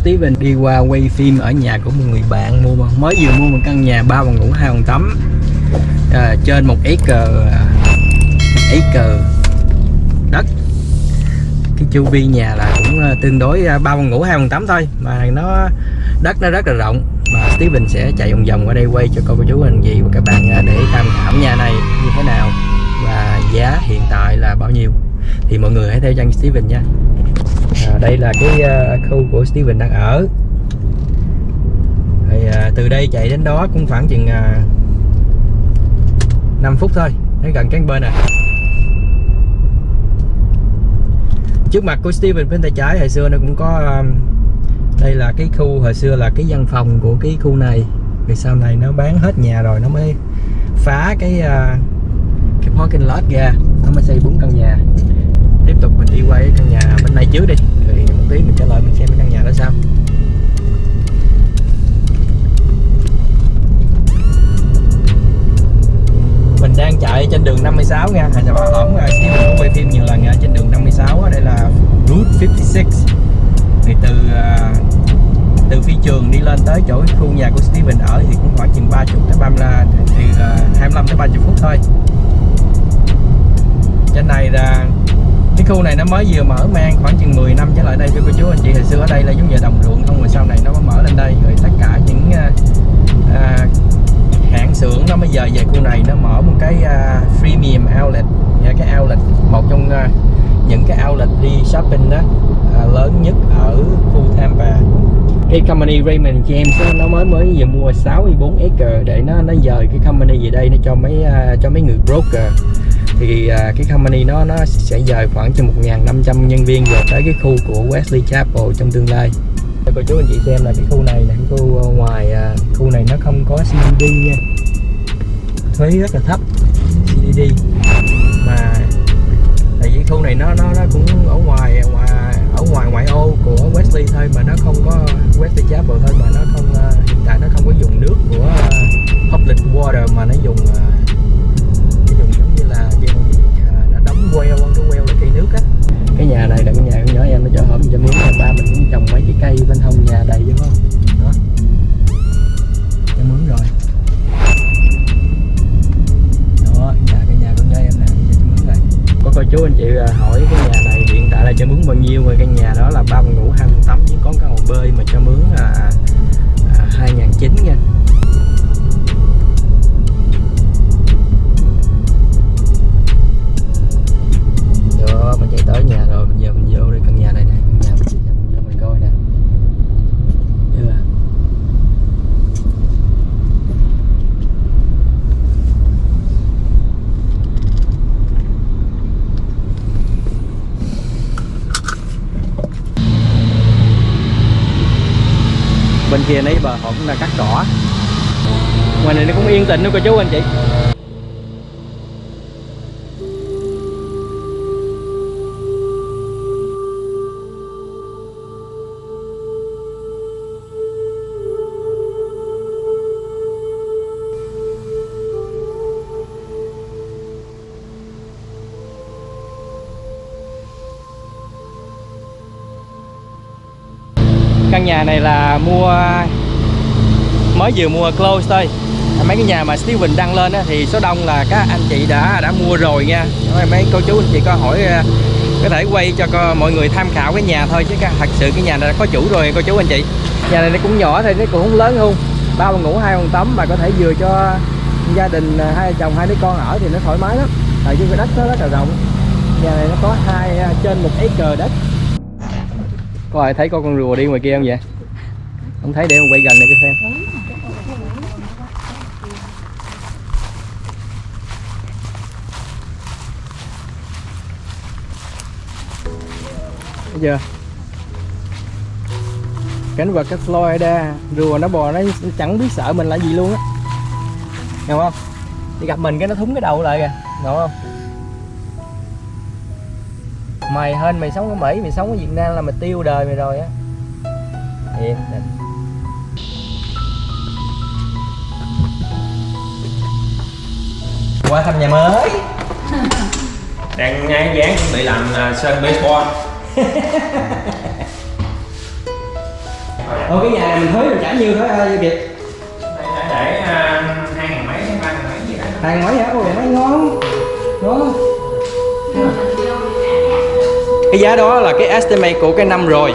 Steven đi qua quay phim ở nhà của một người bạn mua mới vừa mua một căn nhà ba phòng ngủ hai phòng tắm à, trên một acre à, cờ đất. Cái chu vi nhà là cũng à, tương đối à, ba phòng ngủ hai phòng tắm thôi mà nó đất nó rất là rộng. Mà Steven sẽ chạy vòng vòng qua đây quay cho cô cô chú anh chị và các bạn để tham khảo nhà này như thế nào. Và giá hiện tại là bao nhiêu? Thì mọi người hãy theo chân Steven nha à, đây là cái uh, khu của Steven đang ở. Thì uh, từ đây chạy đến đó cũng khoảng chừng à, uh, 5 phút thôi đến gần cánh bên này. trước mặt của Steven bên tay trái hồi xưa nó cũng có um, đây là cái khu hồi xưa là cái văn phòng của cái khu này. Vì sau này nó bán hết nhà rồi nó mới phá cái uh, cái parking lot ra nó mới xây bốn căn nhà đi qua cái căn nhà bên này trước đi. Thì một tí mình trả lời mình xem cái căn nhà đó sao. Mình đang chạy trên đường 56 nha. Hồi bà hổm xíu mình quay phim nhiều lần trên đường 56 đây là Route 56 thì từ à, từ phi trường đi lên tới chỗ khu nhà của Steven ở thì cũng khoảng chừng 30 tới 30 thì à, 25 tới 30 phút thôi. Trên này là khu này nó mới vừa mở mang khoảng chừng 10 năm trở lại đây thưa cô chú. Anh chị hồi xưa ở đây là giống như đồng ruộng không rồi sau này nó mới mở lên đây. Rồi tất cả những uh, uh, hãng xưởng nó bây giờ về khu này nó mở một cái uh, premium outlet. Nha cái outlet một trong uh, những cái outlet đi shopping đó uh, lớn nhất ở khu Tampa. Cái company Raymond James đó, nó mới mới vừa mua 64 acre để nó nó dời cái company về đây nó cho mấy uh, cho mấy người broker thì uh, cái company nó nó sẽ dời khoảng cho 1.500 nhân viên về tới cái khu của Wesley Chapel trong tương lai. Cho cô chú anh chị xem là cái khu này là cái khu à, ngoài uh, khu này nó không có CBD nha. Thuế rất là thấp CBD Ờ, hỏi cái nhà này hiện tại là cho mướn bao nhiêu, rồi căn nhà đó là ba phòng ngủ hai phòng tắm chỉ có căn hồ bơi mà cho mướn là hai ngàn chín nha. Kia nấy bờ họ cũng là cắt cỏ. Ngoài này nó cũng yên tĩnh nữa cô chú anh chị. Căn nhà này là mua mới vừa mua close thôi. Mấy cái nhà mà Steven đăng lên á, thì số đông là các anh chị đã đã mua rồi nha. Mấy cô chú anh chị có hỏi à, có thể quay cho co, mọi người tham khảo cái nhà thôi chứ thật sự cái nhà này đã có chủ rồi cô chú anh chị. Nhà này nó cũng nhỏ thôi nó cũng không lớn không ba phòng ngủ hai phòng tắm mà có thể vừa cho gia đình à, hai chồng hai đứa con ở thì nó thoải mái lắm. Tại vì cái đất nó rất là rộng. Nhà này nó có hai à, trên một acre đất có ai thấy có con rùa đi ngoài kia không vậy? Không thấy, để con quay gần để cho xem. Thấy chưa? Cảnh vật cái Florida, rùa nó bò, nó chẳng biết sợ mình là gì luôn á. Hiểu không? Thì gặp mình cái nó thúng cái đầu lại kìa. Hiểu không? Mày hên mày sống ở Mỹ mày sống ở Việt Nam là mày tiêu đời mày rồi á. Yên định qua thăm nhà mới. Đang ngay dáng chuẩn bị làm uh, sân baseball. Ồ cái nhà này mình thuế mình trả nhiêu thôi ơi Kiệt để để à, hai ngàn mấy ba ngàn mấy gì đó. Hàng mấy hả? Ôi mấy ngon. Ngon Cái giá đó là cái estimate của cái năm rồi.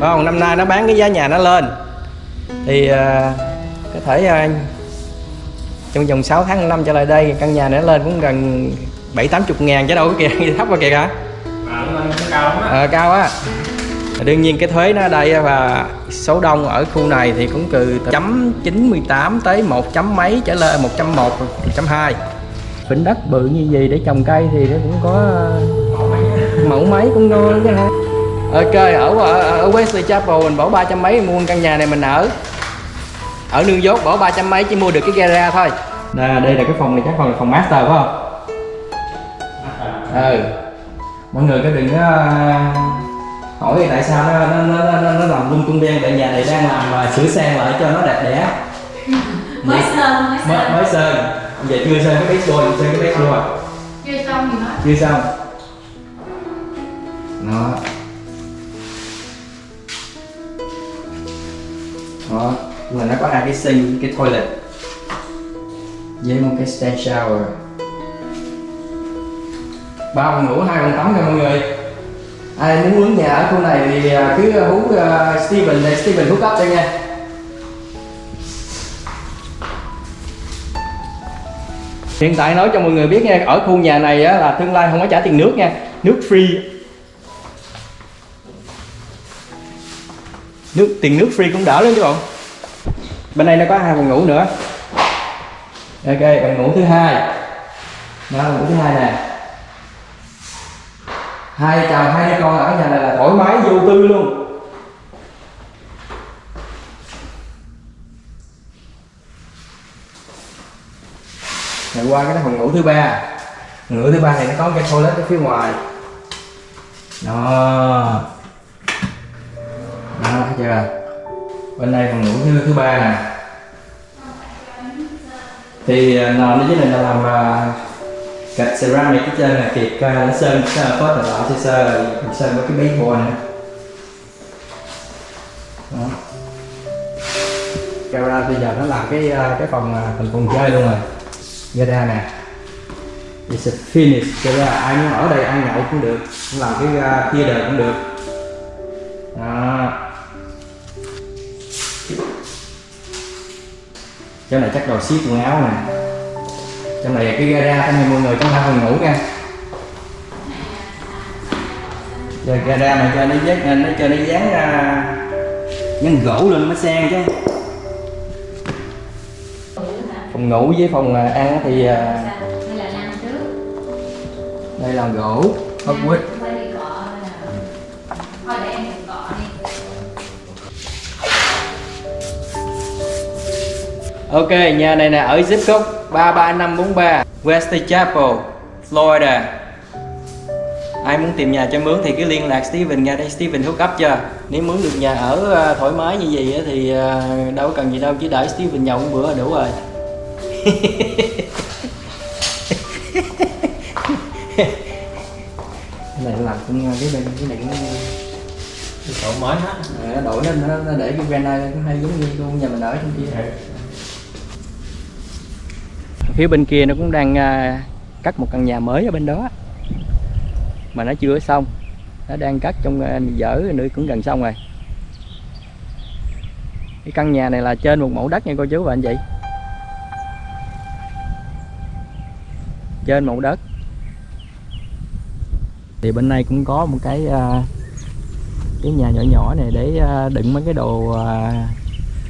Phải không? Năm nay nó bán cái giá nhà nó lên. Thì à, có thể à, trong vòng 6 tháng năm trở lại đây căn nhà nó lên cũng gần 7 80 ngàn chứ đâu có kìa thấp quá kìa hả? lên cao á. Đương nhiên cái thuế nó ở đây và số đông ở khu này thì cũng từ chấm 98 tới một chấm mấy trở lên 1.1 1.2 phỉnh đất bự như gì để trồng cây thì nó cũng có mẫu mấy cũng ngon chứ ha ok ở, ở ở Wesley Chapel mình bỏ ba trăm mấy mua căn nhà này mình ở. Ở New York bỏ ba trăm mấy chỉ mua được cái gara thôi. Nè đây là cái phòng này chắc còn là phòng master phải không? Ừ. Mọi người có đừng có à, hỏi tại sao nó nó nó nó, nó làm lung tung đen tại nhà này đang làm à, sửa sang lại cho nó đẹp đẽ. Mới sơn mới mới, sơn. mới sơn. Giờ chưa sơn cái baseboard sơn cái baseboard chưa xong thì nói chưa xong đó. Đó. Và nó có hai cái sink cái toilet. Với một cái stand shower. Ba phòng ngủ hai phòng tắm cho mọi người. Ai muốn mướn nhà ở khu này thì à, cứ à, hú uh, à, Steven để Steven hút up cho nha. Hiện tại nói cho mọi người biết nha ở khu nhà này á, là tương lai không có trả tiền nước nha. Nước free. Nước, tiền nước free cũng đỡ lắm chứ bộ bên đây nó có hai phòng ngủ nữa. Ok, phòng ngủ thứ hai. Đó, phòng ngủ thứ hai nè. Hai chồng hai đứa con ở nhà này là thoải mái vô tư luôn. Rồi qua cái phòng ngủ thứ ba. Phòng ngủ thứ ba này nó có cái toilet ở phía ngoài. Đó đó chưa? Bên đây phòng ngủ thứ thứ ba nè. Thì à, nó nó dưới này là làm à, gạch ceramic cái trên là kiệt ca nó sơn sơn phớt là tạo sơ sơ rồi sơn với cái baseboard này đó. Camera bây giờ nó làm cái à, cái phòng à, thành phòng chơi luôn rồi. Gara nè. It's a finish cho nên là ai muốn ở đây ăn nhậu cũng được làm cái uh, đời cũng được. Đó. Chỗ này chắc đồ ship quần áo nè. Trong này cái gara trong này mọi người trong hai phòng ngủ nha. Giờ gara mà cho nó dán nó cho nó dán ra dán gỗ lên mới sang chứ. Phòng ngủ với phòng à, ăn thì à, đây là gỗ hardwood quay Ok, nhà này nè ở zip code 33543 West Chapel, Florida. Ai muốn tìm nhà cho mướn thì cứ liên lạc Steven ra đây Steven hook up cho. Nếu mướn được nhà ở à, thoải mái như vậy á thì à, đâu có cần gì đâu chỉ đợi Steven nhậu một bữa là đủ rồi. cái này làm cũng cái này cái này cũng cái chỗ mới hết nó đổi nó, nó, để cái granite cũng hay giống như luôn nhà mình ở trong kia phía bên kia nó cũng đang à, cắt một căn nhà mới ở bên đó. Mà nó chưa xong. Nó đang cắt trong à, dở nữa cũng gần xong rồi. Cái căn nhà này là trên một mẫu đất nha cô chú và anh chị. Trên mẫu đất. Thì bên này cũng có một cái à, cái nhà nhỏ nhỏ này để à, đựng mấy cái đồ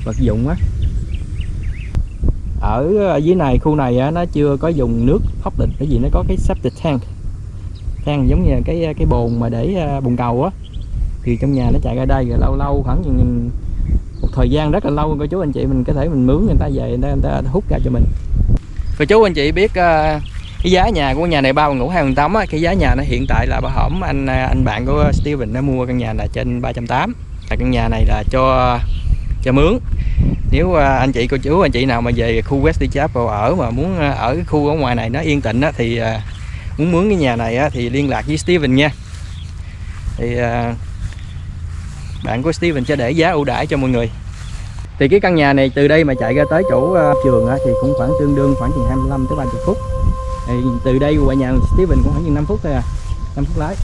vật dụng á ở ờ, dưới này khu này á, nó chưa có dùng nước hóc định cái gì nó có cái septic tank. Tank giống như là cái ờ, cái bồn mà để ờ, bồn cầu á. Thì trong nhà nó chạy ra đây rồi lâu lâu khoảng một thời gian rất là lâu cô chú anh chị mình có thể mình mướn người ta về người ta, người ta hút ra cho mình. Cô chú anh chị biết cái giá nhà của nhà này bao ngủ hai tắm á cái giá nhà nó hiện tại là bà hổm anh anh bạn của Steven nó mua căn nhà là trên 380 là căn nhà này là cho cho mướn nếu à, anh chị cô chú anh chị nào mà về khu West Chapel ở mà muốn à, ở cái khu ở ngoài này nó yên tĩnh á, thì à, muốn mướn cái nhà này á, thì liên lạc với Steven nha. Thì bạn của Steven sẽ để giá ưu đãi cho mọi người. Thì cái căn nhà này từ đây mà chạy ra tới chỗ trường á, thì cũng khoảng tương đương khoảng chừng 25 tới 30 phút. Thì từ đây qua nhà Steven cũng khoảng chừng 5 phút thôi à 5 phút lái.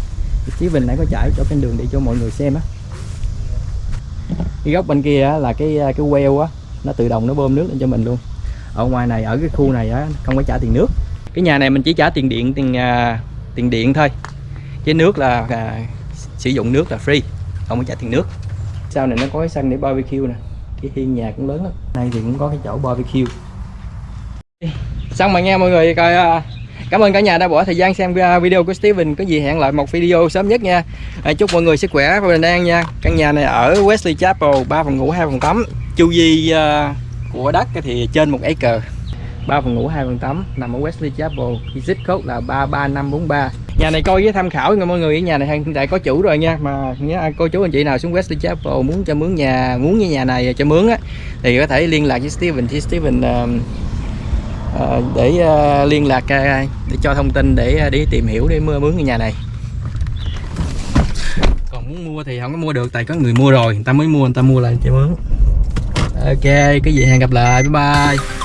Steven nãy có chạy cho cái đường để cho mọi người xem á cái góc bên kia là cái à, cái well á nó tự động nó bơm nước lên cho mình luôn. Ở ngoài này ở cái khu này á không phải trả tiền nước. Cái nhà này mình chỉ trả tiền điện tiền à, tiền điện thôi. Chứ nước là à, sử dụng nước là free không phải trả tiền nước. Sau này nó có cái sân để barbecue nè. Cái hiên nhà cũng lớn lắm. Đây thì cũng có cái chỗ barbecue. Xong mà nghe mọi người coi à, cảm ơn cả nhà đã bỏ thời gian xem à, video của Steven. Có gì hẹn lại một video sớm nhất nha. À, chúc mọi người sức khỏe và bình an nha. Căn nhà này ở Wesley Chapel 3 phòng ngủ 2 phòng tắm. Chu vi uh, của đất thì trên một acre. 3 phòng ngủ 2 phòng tắm nằm ở Wesley Chapel. Zip code là 33543 nhà này coi với tham khảo nha mọi người. Nhà này hiện tại có chủ rồi nha. Mà nhớ ai cô chú anh chị nào xuống Wesley Chapel muốn cho mướn nhà muốn như nhà này cho mướn á thì có thể liên lạc với Steven. Thì Steven uh, Ờ, để ờ, liên lạc ờ, để cho thông tin để đi tìm hiểu, để mua mướn cái nhà này. Còn muốn mua thì không có mua được, tại có người mua rồi, người ta mới mua, người ta mua lại cho mướn. Ok, cái gì hẹn gặp lại, bye bye.